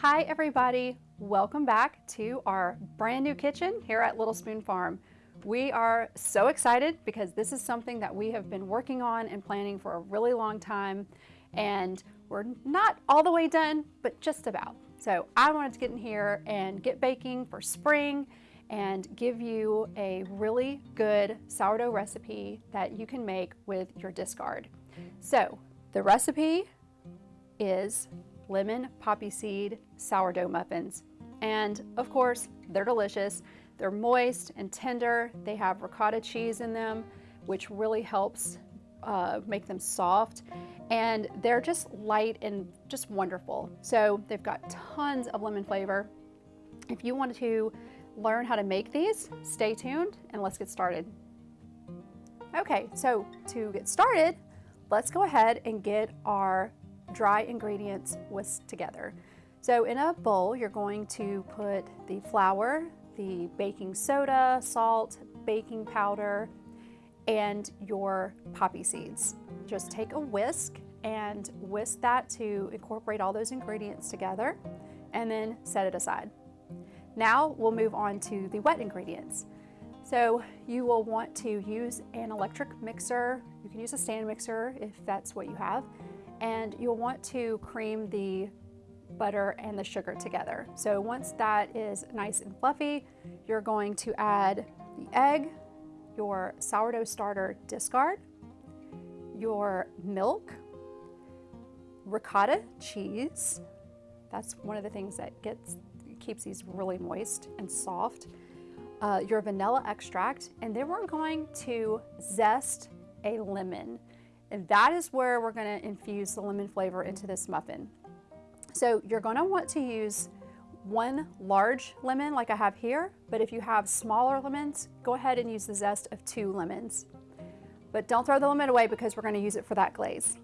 Hi everybody, welcome back to our brand new kitchen here at Little Spoon Farm. We are so excited because this is something that we have been working on and planning for a really long time and we're not all the way done, but just about. So I wanted to get in here and get baking for spring and give you a really good sourdough recipe that you can make with your discard. So the recipe is lemon poppy seed sourdough muffins. And of course, they're delicious. They're moist and tender. They have ricotta cheese in them, which really helps uh, make them soft. And they're just light and just wonderful. So they've got tons of lemon flavor. If you want to learn how to make these, stay tuned and let's get started. Okay, so to get started, let's go ahead and get our dry ingredients whisked together. So in a bowl, you're going to put the flour, the baking soda, salt, baking powder, and your poppy seeds. Just take a whisk and whisk that to incorporate all those ingredients together and then set it aside. Now we'll move on to the wet ingredients. So you will want to use an electric mixer. You can use a stand mixer if that's what you have and you'll want to cream the butter and the sugar together. So once that is nice and fluffy, you're going to add the egg, your sourdough starter discard, your milk, ricotta cheese. That's one of the things that gets keeps these really moist and soft. Uh, your vanilla extract, and then we're going to zest a lemon. And that is where we're gonna infuse the lemon flavor into this muffin. So you're gonna want to use one large lemon like I have here, but if you have smaller lemons, go ahead and use the zest of two lemons. But don't throw the lemon away because we're gonna use it for that glaze.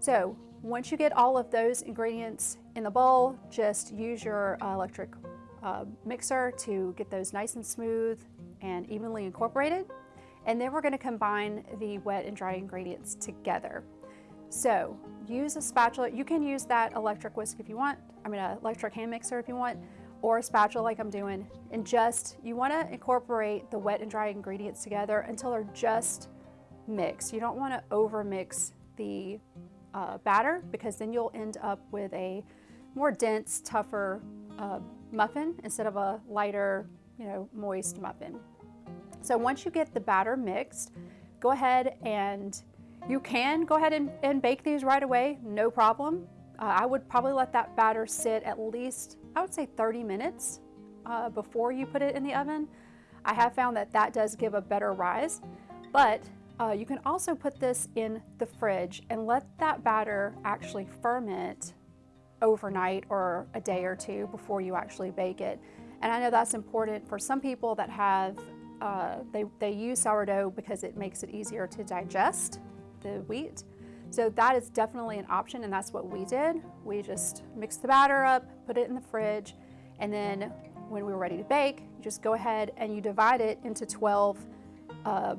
So once you get all of those ingredients in the bowl, just use your uh, electric uh, mixer to get those nice and smooth and evenly incorporated. And then we're gonna combine the wet and dry ingredients together. So use a spatula. You can use that electric whisk if you want. I mean, an electric hand mixer if you want, or a spatula like I'm doing. And just, you wanna incorporate the wet and dry ingredients together until they're just mixed. You don't wanna over mix the uh, batter because then you'll end up with a more dense, tougher uh, muffin instead of a lighter, you know, moist muffin. So once you get the batter mixed, go ahead and you can go ahead and, and bake these right away, no problem. Uh, I would probably let that batter sit at least, I would say 30 minutes uh, before you put it in the oven. I have found that that does give a better rise, but uh, you can also put this in the fridge and let that batter actually ferment overnight or a day or two before you actually bake it. And I know that's important for some people that have uh, they, they use sourdough because it makes it easier to digest the wheat. So that is definitely an option and that's what we did. We just mixed the batter up, put it in the fridge, and then when we were ready to bake, you just go ahead and you divide it into 12 uh,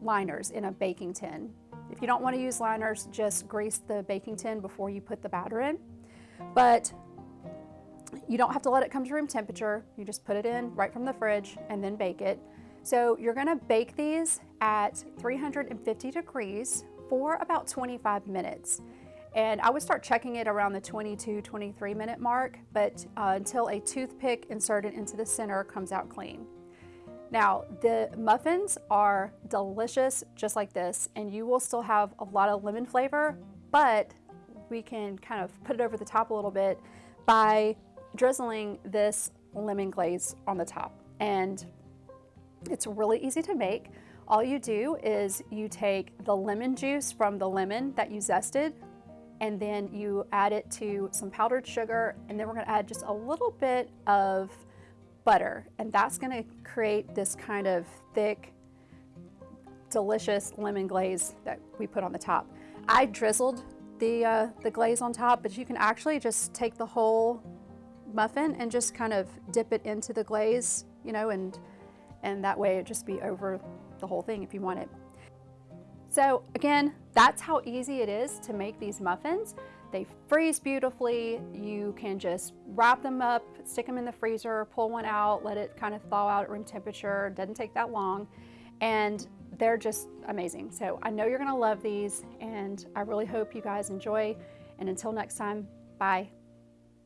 liners in a baking tin. If you don't want to use liners, just grease the baking tin before you put the batter in. But you don't have to let it come to room temperature. You just put it in right from the fridge and then bake it. So you're gonna bake these at 350 degrees for about 25 minutes. And I would start checking it around the 22, 23 minute mark, but uh, until a toothpick inserted into the center comes out clean. Now, the muffins are delicious just like this, and you will still have a lot of lemon flavor, but we can kind of put it over the top a little bit by drizzling this lemon glaze on the top. And it's really easy to make. All you do is you take the lemon juice from the lemon that you zested and then you add it to some powdered sugar and then we're gonna add just a little bit of butter and that's gonna create this kind of thick, delicious lemon glaze that we put on the top. I drizzled the, uh, the glaze on top, but you can actually just take the whole muffin and just kind of dip it into the glaze, you know, and, and that way it just be over the whole thing if you want it. So again, that's how easy it is to make these muffins. They freeze beautifully. You can just wrap them up, stick them in the freezer, pull one out, let it kind of thaw out at room temperature. Doesn't take that long. And they're just amazing. So I know you're gonna love these and I really hope you guys enjoy. And until next time, bye.